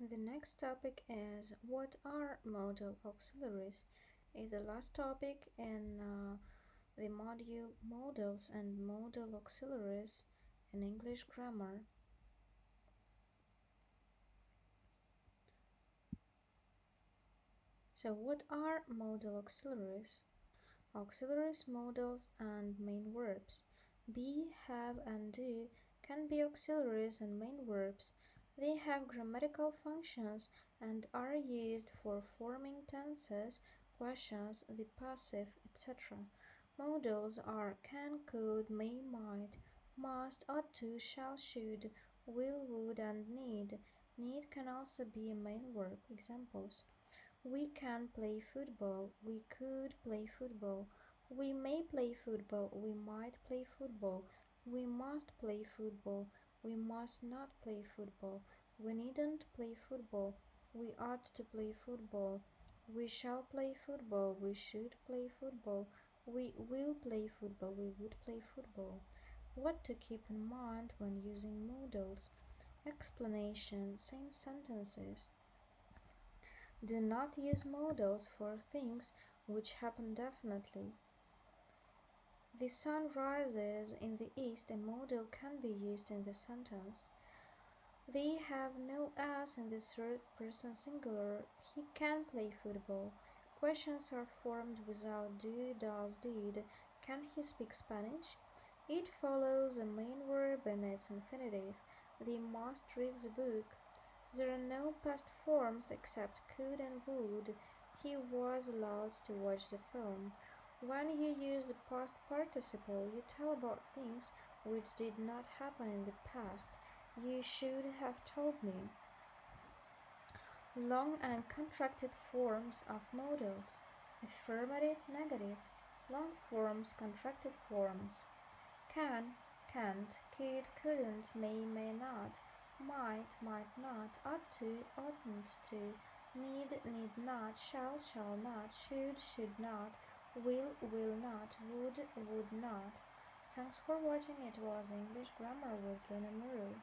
The next topic is what are modal auxiliaries? Is the last topic in uh, the module modals and modal auxiliaries in English grammar. So what are modal auxiliaries? Auxiliaries, modals, and main verbs. Be, have, and do can be auxiliaries and main verbs. They have grammatical functions and are used for forming tenses, questions, the passive, etc. Modals are can, could, may, might, must, ought to, shall, should, will, would, and need. Need can also be a main verb. Examples. We can play football. We could play football. We may play football. We might play football. We must play football. We must not play football. We needn't play football. We ought to play football. We shall play football. We should play football. We will play football. We would play football. What to keep in mind when using modals. Explanation Same sentences. Do not use modals for things which happen definitely. The sun rises in the east. A modal can be used in the sentence. They have no s in the third person singular. He can play football. Questions are formed without do, does, did. Can he speak Spanish? It follows a main verb in its infinitive. They must read the book. There are no past forms except could and would. He was allowed to watch the film. When you use the past participle, you tell about things which did not happen in the past. You should have told me. Long and contracted forms of modals. Affirmative, negative. Long forms, contracted forms. Can, can't, could, couldn't, may, may not. Might, might not. Ought to, oughtn't to. Need, need not. Shall, shall not. Should, should not will, will not, would, would not. Thanks for watching. It was English Grammar with Lena Muru.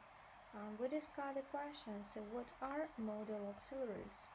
Um, we discussed the question, so what are modal auxiliaries?